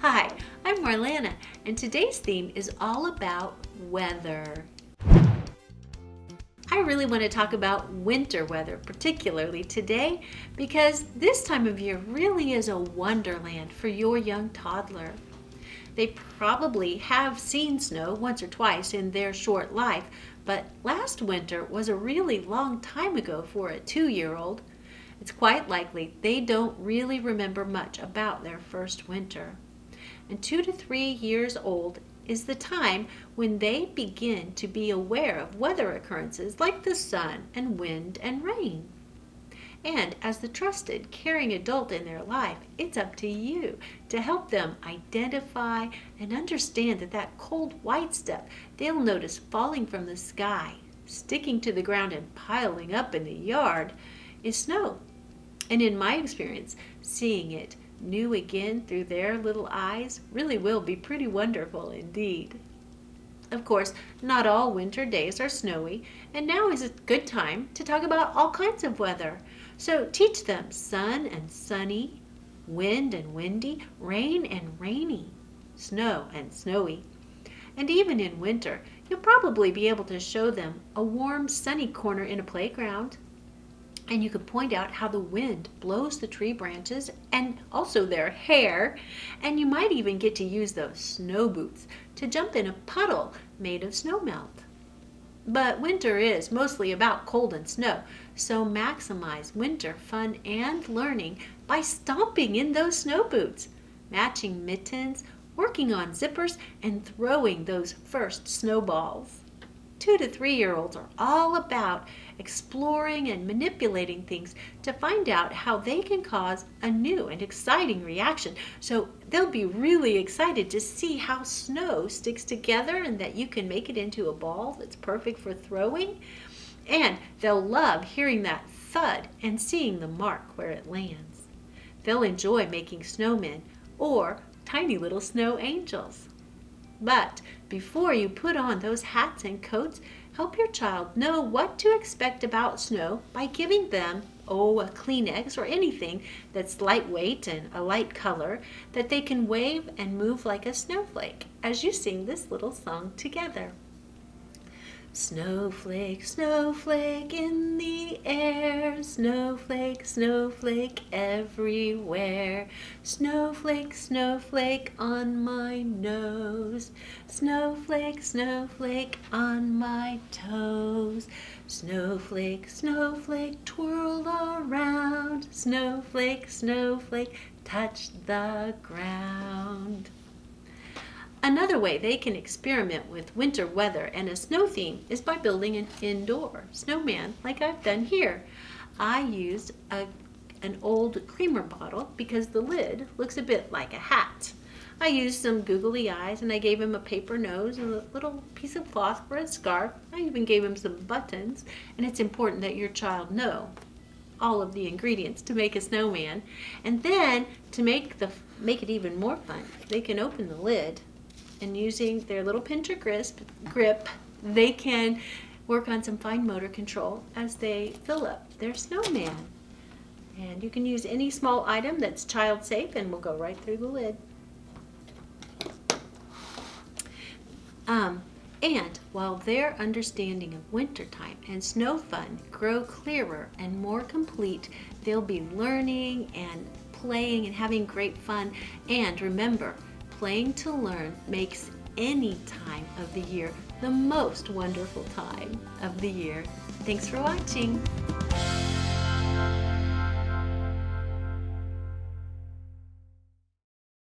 Hi, I'm Marlana, and today's theme is all about weather. I really want to talk about winter weather, particularly today, because this time of year really is a wonderland for your young toddler. They probably have seen snow once or twice in their short life, but last winter was a really long time ago for a two-year-old. It's quite likely they don't really remember much about their first winter and two to three years old is the time when they begin to be aware of weather occurrences like the sun and wind and rain. And as the trusted, caring adult in their life, it's up to you to help them identify and understand that that cold white stuff they'll notice falling from the sky, sticking to the ground and piling up in the yard is snow. And in my experience, seeing it new again through their little eyes really will be pretty wonderful indeed. Of course, not all winter days are snowy, and now is a good time to talk about all kinds of weather. So teach them sun and sunny, wind and windy, rain and rainy, snow and snowy. And even in winter, you'll probably be able to show them a warm sunny corner in a playground, and you could point out how the wind blows the tree branches and also their hair. And you might even get to use those snow boots to jump in a puddle made of snow melt. But winter is mostly about cold and snow, so maximize winter fun and learning by stomping in those snow boots, matching mittens, working on zippers, and throwing those first snowballs. Two to three year olds are all about exploring and manipulating things to find out how they can cause a new and exciting reaction. So they'll be really excited to see how snow sticks together and that you can make it into a ball that's perfect for throwing. And they'll love hearing that thud and seeing the mark where it lands. They'll enjoy making snowmen or tiny little snow angels. But before you put on those hats and coats, help your child know what to expect about snow by giving them, oh, a Kleenex or anything that's lightweight and a light color that they can wave and move like a snowflake as you sing this little song together. Snowflake, snowflake in the air, snowflake, snowflake everywhere. Snowflake, snowflake on my nose, snowflake, snowflake on my toes. Snowflake, snowflake twirl around, snowflake, snowflake touch the ground. Another way they can experiment with winter weather and a snow theme is by building an indoor snowman like I've done here. I used a, an old creamer bottle because the lid looks a bit like a hat. I used some googly eyes and I gave him a paper nose and a little piece of cloth for a scarf. I even gave him some buttons and it's important that your child know all of the ingredients to make a snowman. And then to make the make it even more fun, they can open the lid and using their little pincher grip, grip, they can work on some fine motor control as they fill up their snowman. And you can use any small item that's child safe and will go right through the lid. Um, and while their understanding of wintertime and snow fun grow clearer and more complete, they'll be learning and playing and having great fun. And remember, Playing to learn makes any time of the year the most wonderful time of the year. Thanks for watching.